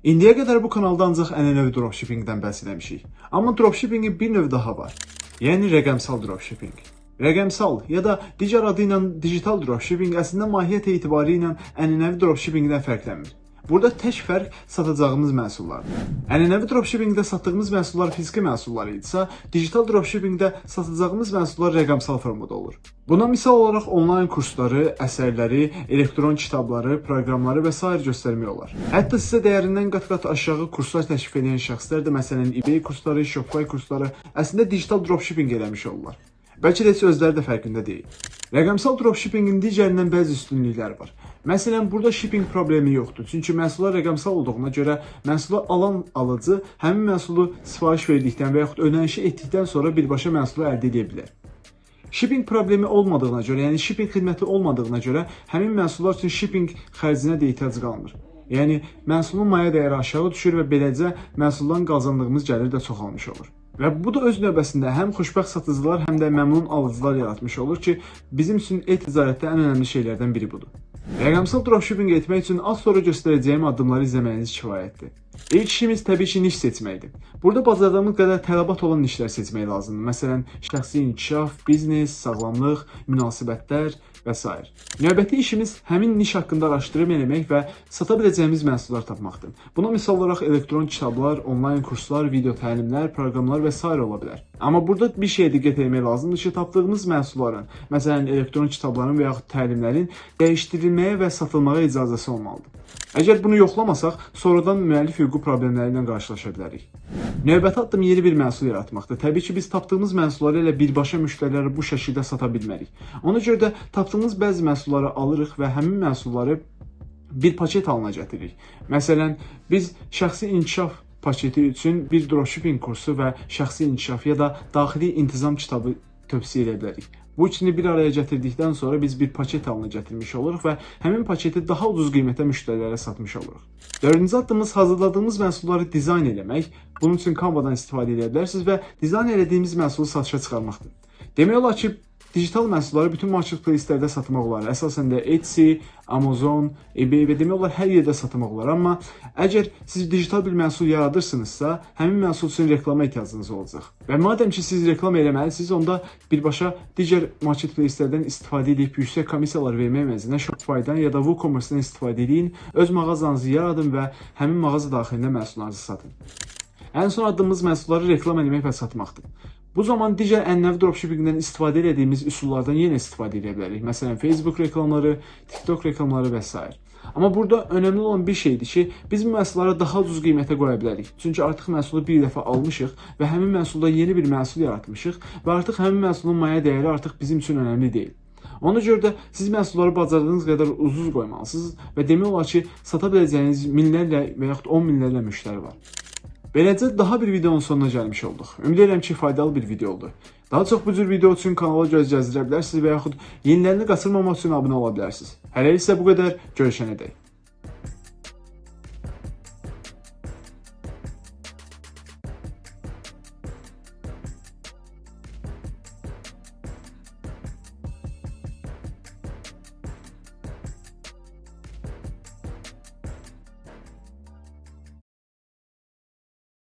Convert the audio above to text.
İndiyə qədər bu kanalda ancaq ənənəvi dropshippingdən bəhs etmişik. Amma dropshippingin bir növ daha var. Yəni rəqəmsal dropshipping. Rəqəmsal ya da digər adı ilə digital dropshipping əslində mahiyyət etibarı ilə ənənəvi dropshippingdən fərqlənmir. Burada tək fərq satacağımız məhsullardır. Ənənəvi dropshippingdə satdığımız məhsullar fiziki məhsullar idisə, digital dropshippingdə satacağımız məhsullar rəqəmsal formada olur. Buna misal olaraq onlayn kursları, əsərləri, elektron kitabları, proqramları və s. göstərmək olar. Hətta sizə dəyərindən qat-qat aşağı kurslar təklif edən şəxslər də məsələn eBay kursları, Shopify kursları əslində digital dropshipping eləmiş olurlar. Bəlkə də heç özləri də fərqində deyil. Rəqəmsal dropshippingin digərindən bəzi üstünlükləri var. Məsələn, burada shipping problemi yoxdur. Çünki məhsullar rəqəmsal olduğuna görə məhsulu alan alıcı həmin məhsulu sifariş verdikdən və yaxud ödənişi etdikdən sonra birbaşa məhsulu əldə edə bilər. Shipping problemi olmadığına görə, yəni shipping xidməti olmadığına görə həmin məhsullar üçün shipping xərcinə də ehtiyac qalmır. Yəni məhsulun maya dəyəri aşağı düşür və beləcə məhsuldan qazandığımız gəlir də çoxalmış olur. Və bu da öz növbəsində həm xoşbəxt satıcılar, həm də məmnun alıcılar yaratmış olur ki, bizim üçün e-ticarətdə ən önəmli şeylərdən biri budur. Rəqəmsal dropshipping etmək üçün az sonra göstərəcəyim addımları izləməyiniz kifayətdir. İlk işimiz təbii ki, niş seçməkdir. Burada bacardığımız qədər tələbat olan nişlər seçmək lazımdır. Məsələn, şəxsi inkişaf, biznes, sağlamlıq, münasibətlər və s. Növbəti işimiz həmin niş haqqında araşdırma eləmək və sata biləcəyimiz məhsullar tapmaqdır. Buna misal olaraq elektron kitablar, onlayn kurslar, video təlimlər, proqramlar və s. ola bilər. Amma burada bir şeyə diqqət etmək lazımdır ki, tapdığımız məhsulların, məsələn, elektron kitabların və yaxud təlimlərin dəyişdirilməyə və satılmağa icazəsi olmalıdır. Əgər bunu yoxlamasaq, sonradan müəllif hüququ problemləri ilə qarşılaşa bilərik. Növbəti addım yeni bir məhsul yaratmaqdır. Təbii ki, biz tapdığımız məhsulları elə birbaşa müştərilərə bu şəkildə sata bilmərik. Ona görə də tapdığımız bəzi məhsulları alırıq və həmin məhsulları bir paket halına gətiririk. Məsələn, biz şəxsi inkişaf paketi üçün bir dropshipping kursu və şəxsi inkişaf ya da daxili intizam kitabı tövsiyə edə bilərik. Bu üçünü bir araya gətirdikdən sonra biz bir paket halına gətirmiş oluruq və həmin paketi daha ucuz qiymətə müştərilərə satmış oluruq. Dördüncü addımımız hazırladığımız məhsulları dizayn eləmək. Bunun üçün Canva-dan istifadə edə bilərsiniz və dizayn elədiyimiz məhsulu satışa çıxarmaqdır. Demək olar ki, digital məhsulları bütün marketplace-lərdə satmaq olar. Əsasən də Etsy, Amazon, eBay və demək olar hər yerdə satmaq olar. Amma əgər siz digital bir məhsul yaradırsınızsa, həmin məhsul üçün reklama ehtiyacınız olacaq. Və madəm ki siz reklam eləməlisiniz, onda birbaşa digər marketplace-lərdən istifadə edib yüksək komissiyalar vermək əvəzinə Shopify-dan ya da WooCommerce-dan istifadə edin, öz mağazanızı yaradın və həmin mağaza daxilində məhsullarınızı satın. Ən son addımımız məhsulları reklam etmək və satmaqdır. Bu zaman digər ənənəvi dropshippingdən istifadə etdiyimiz üsullardan yenə istifadə edə bilərik. Məsələn, Facebook reklamları, TikTok reklamları və s. Amma burada önəmli olan bir şeydir ki, biz məhsulları daha ucuz qiymətə qoya bilərik. Çünki artıq məhsulu bir dəfə almışıq və həmin məhsulda yeni bir məhsul yaratmışıq və artıq həmin məhsulun maya dəyəri artıq bizim üçün önəmli deyil. Ona görə də siz məhsulları bacardığınız qədər ucuz qoymalısınız və demək olar ki, sata biləcəyiniz minlərlə və yaxud 10 minlərlə müştəri var. Beləcə daha bir videonun sonuna gəlmiş olduq. Ümid edirəm ki, faydalı bir video oldu. Daha çox bu cür video üçün kanala göz gəzdirə bilərsiniz və yaxud yenilərini qaçırmamaq üçün abunə ola bilərsiniz. Hələlik isə bu qədər. Görüşənədək.